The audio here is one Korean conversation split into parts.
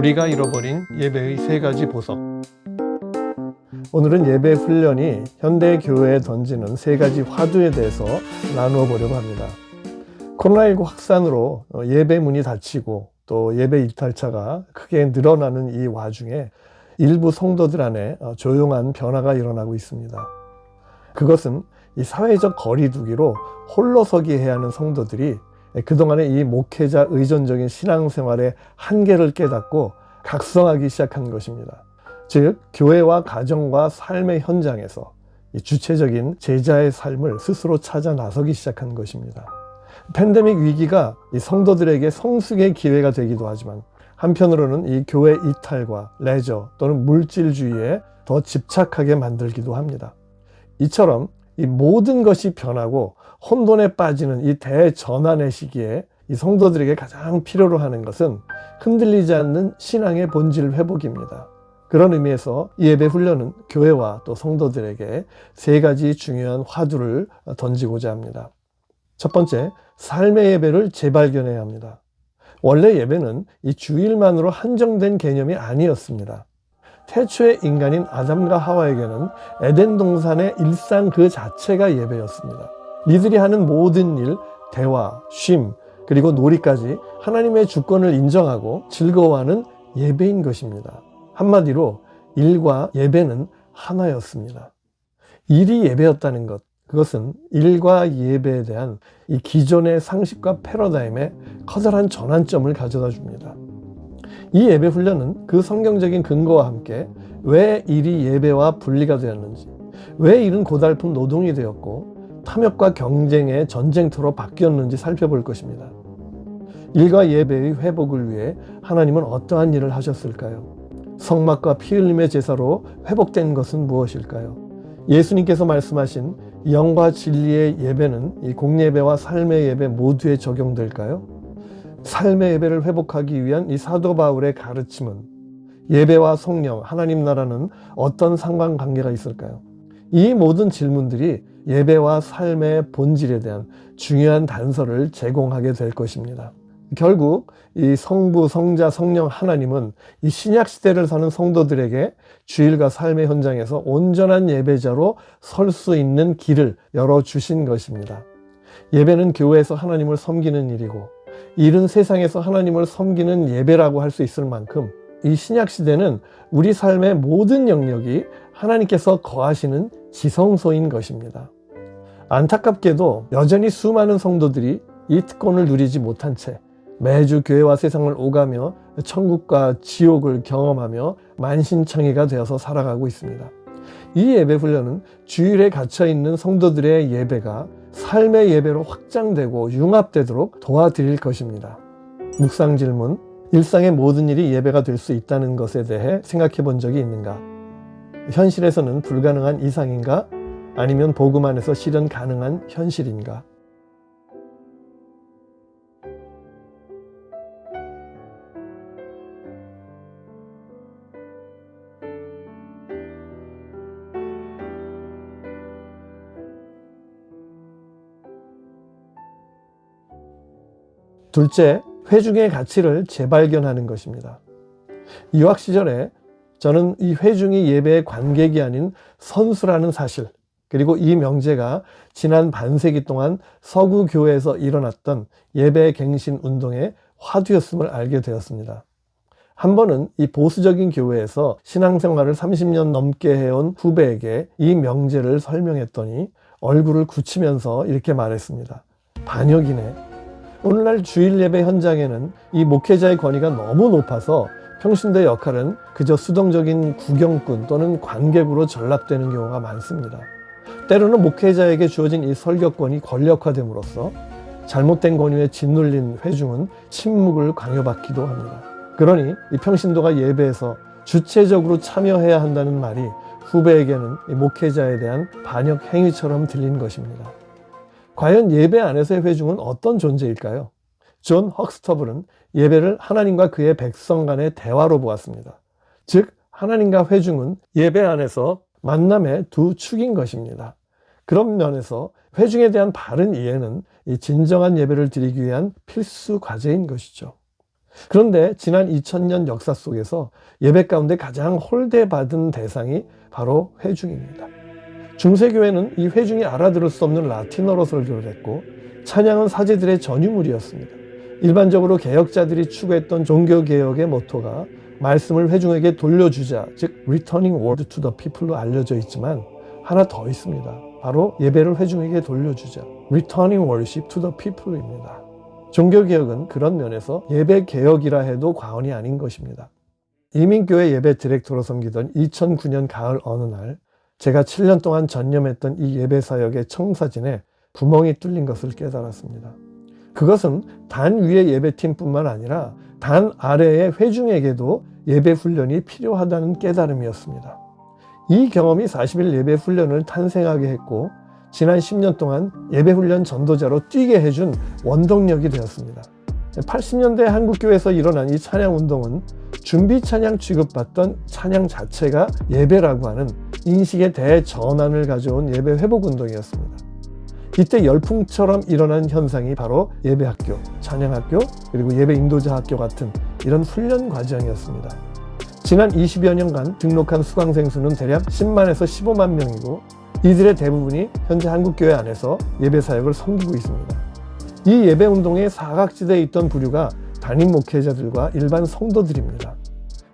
우리가 잃어버린 예배의 세 가지 보석 오늘은 예배 훈련이 현대 교회에 던지는 세 가지 화두에 대해서 나누어 보려고 합니다. 코로나19 확산으로 예배 문이 닫히고 또 예배 이탈차가 크게 늘어나는 이 와중에 일부 성도들 안에 조용한 변화가 일어나고 있습니다. 그것은 이 사회적 거리두기로 홀로 서기 해야 하는 성도들이 그동안의 이 목회자 의존적인 신앙생활의 한계를 깨닫고 각성하기 시작한 것입니다. 즉 교회와 가정과 삶의 현장에서 주체적인 제자의 삶을 스스로 찾아 나서기 시작한 것입니다. 팬데믹 위기가 성도들에게 성숙의 기회가 되기도 하지만 한편으로는 이 교회 이탈과 레저 또는 물질주의에 더 집착하게 만들기도 합니다. 이처럼 이 모든 것이 변하고 혼돈에 빠지는 이 대전환의 시기에 이 성도들에게 가장 필요로 하는 것은 흔들리지 않는 신앙의 본질 회복입니다. 그런 의미에서 이 예배 훈련은 교회와 또 성도들에게 세 가지 중요한 화두를 던지고자 합니다. 첫 번째, 삶의 예배를 재발견해야 합니다. 원래 예배는 이 주일만으로 한정된 개념이 아니었습니다. 태초의 인간인 아담과 하와에게는 에덴 동산의 일상 그 자체가 예배였습니다. 이들이 하는 모든 일, 대화, 쉼, 그리고 놀이까지 하나님의 주권을 인정하고 즐거워하는 예배인 것입니다. 한마디로 일과 예배는 하나였습니다. 일이 예배였다는 것, 그것은 일과 예배에 대한 이 기존의 상식과 패러다임에 커다란 전환점을 가져다 줍니다. 이 예배 훈련은 그 성경적인 근거와 함께 왜 일이 예배와 분리가 되었는지, 왜 일은 고달픈 노동이 되었고 탐욕과 경쟁의 전쟁터로 바뀌었는지 살펴볼 것입니다. 일과 예배의 회복을 위해 하나님은 어떠한 일을 하셨을까요? 성막과 피 흘림의 제사로 회복된 것은 무엇일까요? 예수님께서 말씀하신 영과 진리의 예배는 이 공예배와 삶의 예배 모두에 적용될까요? 삶의 예배를 회복하기 위한 이 사도 바울의 가르침은 예배와 성령, 하나님 나라는 어떤 상관관계가 있을까요? 이 모든 질문들이 예배와 삶의 본질에 대한 중요한 단서를 제공하게 될 것입니다. 결국 이 성부, 성자, 성령 하나님은 이 신약 시대를 사는 성도들에게 주일과 삶의 현장에서 온전한 예배자로 설 수 있는 길을 열어 주신 것입니다. 예배는 교회에서 하나님을 섬기는 일이고 일은 세상에서 하나님을 섬기는 예배라고 할 수 있을 만큼 이 신약 시대는 우리 삶의 모든 영역이 하나님께서 거하시는 지성소인 것입니다. 안타깝게도 여전히 수많은 성도들이 이 특권을 누리지 못한 채 매주 교회와 세상을 오가며 천국과 지옥을 경험하며 만신창이가 되어서 살아가고 있습니다. 이 예배 훈련은 주일에 갇혀 있는 성도들의 예배가 삶의 예배로 확장되고 융합되도록 도와드릴 것입니다. 묵상 질문 일상의 모든 일이 예배가 될 수 있다는 것에 대해 생각해 본 적이 있는가? 현실에서는 불가능한 이상인가? 아니면 복음 안에서 실현 가능한 현실인가? 둘째, 회중의 가치를 재발견하는 것입니다. 유학 시절에 저는 이 회중이 예배의 관객이 아닌 선수라는 사실, 그리고 이 명제가 지난 반세기 동안 서구 교회에서 일어났던 예배 갱신 운동의 화두였음을 알게 되었습니다. 한 번은 이 보수적인 교회에서 신앙생활을 30년 넘게 해온 후배에게 이 명제를 설명했더니 얼굴을 굳히면서 이렇게 말했습니다. 반역이네. 오늘날 주일 예배 현장에는 이 목회자의 권위가 너무 높아서 평신대 역할은 그저 수동적인 구경꾼 또는 관객으로 전락되는 경우가 많습니다. 때로는 목회자에게 주어진 이 설교권이 권력화됨으로써 잘못된 권위에 짓눌린 회중은 침묵을 강요받기도 합니다. 그러니 이 평신도가 예배에서 주체적으로 참여해야 한다는 말이 후배에게는 목회자에 대한 반역 행위처럼 들린 것입니다. 과연 예배 안에서의 회중은 어떤 존재일까요? 존 헉스터블은 예배를 하나님과 그의 백성 간의 대화로 보았습니다. 즉 하나님과 회중은 예배 안에서 만남의 두 축인 것입니다. 그런 면에서 회중에 대한 바른 이해는 이 진정한 예배를 드리기 위한 필수 과제인 것이죠. 그런데 지난 2000년 역사 속에서 예배 가운데 가장 홀대받은 대상이 바로 회중입니다. 중세교회는 이 회중이 알아들을 수 없는 라틴어로 설교를 했고 찬양은 사제들의 전유물이었습니다. 일반적으로 개혁자들이 추구했던 종교개혁의 모토가 말씀을 회중에게 돌려주자, 즉 Returning Word to the People로 알려져 있지만 하나 더 있습니다. 바로 예배를 회중에게 돌려주자. Returning Worship to the People입니다. 종교개혁은 그런 면에서 예배개혁이라 해도 과언이 아닌 것입니다. 이민교회 예배 디렉터로 섬기던 2009년 가을 어느 날 제가 7년 동안 전념했던 이 예배사역의 청사진에 구멍이 뚫린 것을 깨달았습니다. 그것은 단 위의 예배팀뿐만 아니라 단 아래의 회중에게도 예배 훈련이 필요하다는 깨달음이었습니다. 이 경험이 40일 예배 훈련을 탄생하게 했고 지난 10년 동안 예배 훈련 전도자로 뛰게 해준 원동력이 되었습니다. 80년대 한국교회에서 일어난 이 찬양 운동은 준비 찬양 취급받던 찬양 자체가 예배라고 하는 인식의 대전환을 가져온 예배 회복 운동이었습니다. 이때 열풍처럼 일어난 현상이 바로 예배학교, 찬양학교, 그리고 예배 인도자 학교 같은 이런 훈련 과정이었습니다. 지난 20여 년간 등록한 수강생 수는 대략 10만에서 15만 명이고 이들의 대부분이 현재 한국교회 안에서 예배 사역을 섬기고 있습니다. 이 예배 운동의 사각지대에 있던 부류가 담임 목회자들과 일반 성도들입니다.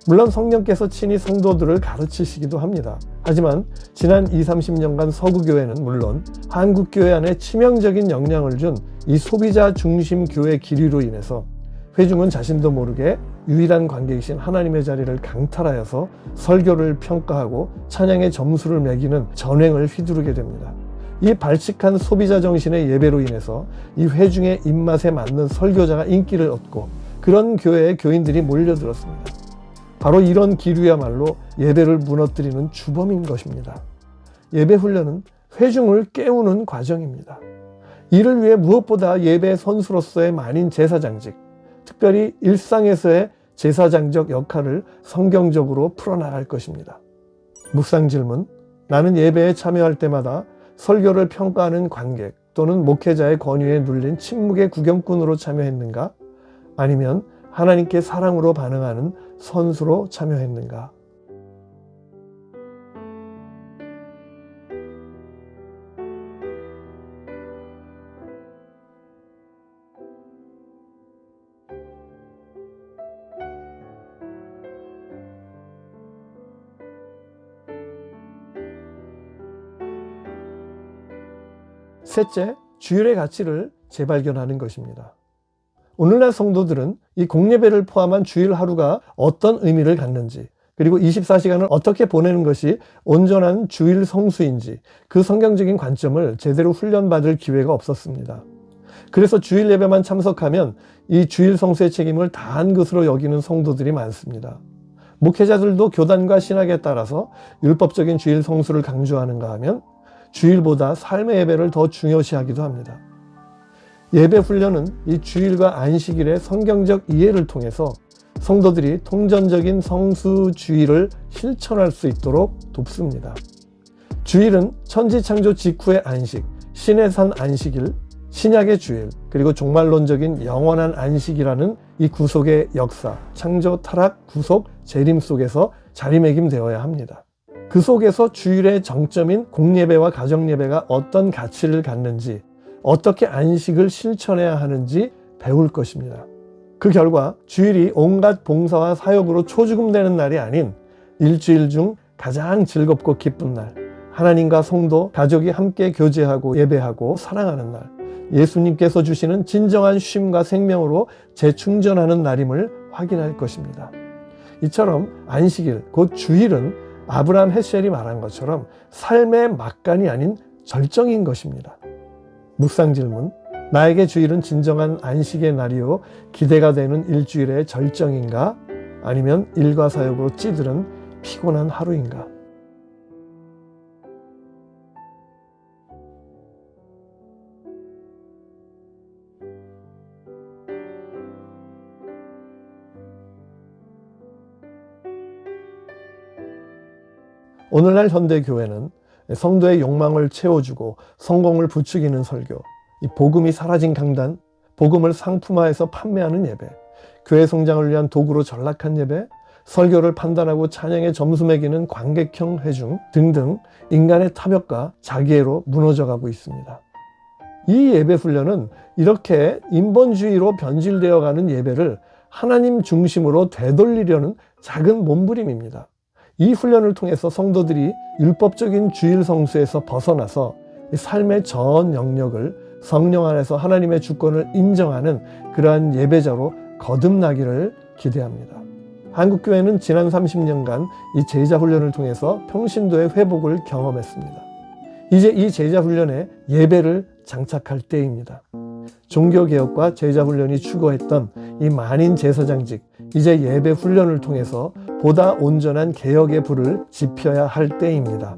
물론 성령께서 친히 성도들을 가르치시기도 합니다. 하지만 지난 20, 30년간 서구교회는 물론 한국교회 안에 치명적인 영향을 준 이 소비자 중심 교회 기류로 인해서 회중은 자신도 모르게 유일한 관객이신 하나님의 자리를 강탈하여서 설교를 평가하고 찬양의 점수를 매기는 전횡을 휘두르게 됩니다. 이 발칙한 소비자 정신의 예배로 인해서 이 회중의 입맛에 맞는 설교자가 인기를 얻고 그런 교회의 교인들이 몰려들었습니다. 바로 이런 기류야말로 예배를 무너뜨리는 주범인 것입니다. 예배 훈련은 회중을 깨우는 과정입니다. 이를 위해 무엇보다 예배 선수로서의 만인 제사장직, 특별히 일상에서의 제사장적 역할을 성경적으로 풀어나갈 것입니다. 묵상 질문. 나는 예배에 참여할 때마다 설교를 평가하는 관객 또는 목회자의 권유에 눌린 침묵의 구경꾼으로 참여했는가? 아니면 하나님께 사랑으로 반응하는 선수로 참여했는가? 셋째, 주일의 가치를 재발견하는 것입니다. 오늘날 성도들은 이 공예배를 포함한 주일 하루가 어떤 의미를 갖는지 그리고 24시간을 어떻게 보내는 것이 온전한 주일 성수인지 그 성경적인 관점을 제대로 훈련받을 기회가 없었습니다. 그래서 주일 예배만 참석하면 이 주일 성수의 책임을 다한 것으로 여기는 성도들이 많습니다. 목회자들도 교단과 신학에 따라서 율법적인 주일 성수를 강조하는가 하면 주일보다 삶의 예배를 더 중요시하기도 합니다. 예배 훈련은 이 주일과 안식일의 성경적 이해를 통해서 성도들이 통전적인 성수 주의를 실천할 수 있도록 돕습니다. 주일은 천지창조 직후의 안식, 신의 산 안식일, 신약의 주일, 그리고 종말론적인 영원한 안식이라는 이 구속의 역사, 창조, 타락, 구속, 재림 속에서 자리매김되어야 합니다. 그 속에서 주일의 정점인 공예배와 가정예배가 어떤 가치를 갖는지 어떻게 안식을 실천해야 하는지 배울 것입니다. 그 결과 주일이 온갖 봉사와 사역으로 초죽음되는 날이 아닌 일주일 중 가장 즐겁고 기쁜 날, 하나님과 성도, 가족이 함께 교제하고 예배하고 사랑하는 날, 예수님께서 주시는 진정한 쉼과 생명으로 재충전하는 날임을 확인할 것입니다. 이처럼 안식일, 곧 주일은 아브라함 헤셀이 말한 것처럼 삶의 막간이 아닌 절정인 것입니다. 묵상 질문. 나에게 주일은 진정한 안식의 날이요. 기대가 되는 일주일의 절정인가? 아니면 일과 사역으로 찌들은 피곤한 하루인가? 오늘날 현대교회는 성도의 욕망을 채워주고 성공을 부추기는 설교, 이 복음이 사라진 강단, 복음을 상품화해서 판매하는 예배, 교회 성장을 위한 도구로 전락한 예배, 설교를 판단하고 찬양의 점수 매기는 관객형 회중 등등 인간의 탐욕과 자기애로 무너져가고 있습니다. 이 예배 훈련은 이렇게 인본주의로 변질되어가는 예배를 하나님 중심으로 되돌리려는 작은 몸부림입니다. 이 훈련을 통해서 성도들이 율법적인 주일 성수에서 벗어나서 삶의 전 영역을 성령 안에서 하나님의 주권을 인정하는 그러한 예배자로 거듭나기를 기대합니다. 한국교회는 지난 30년간 이 제자 훈련을 통해서 평신도의 회복을 경험했습니다. 이제 이 제자 훈련에 예배를 장착할 때입니다. 종교개혁과 제자 훈련이 추구했던 이 만인 제사장직, 이제 예배 훈련을 통해서 보다 온전한 개혁의 불을 지펴야 할 때입니다.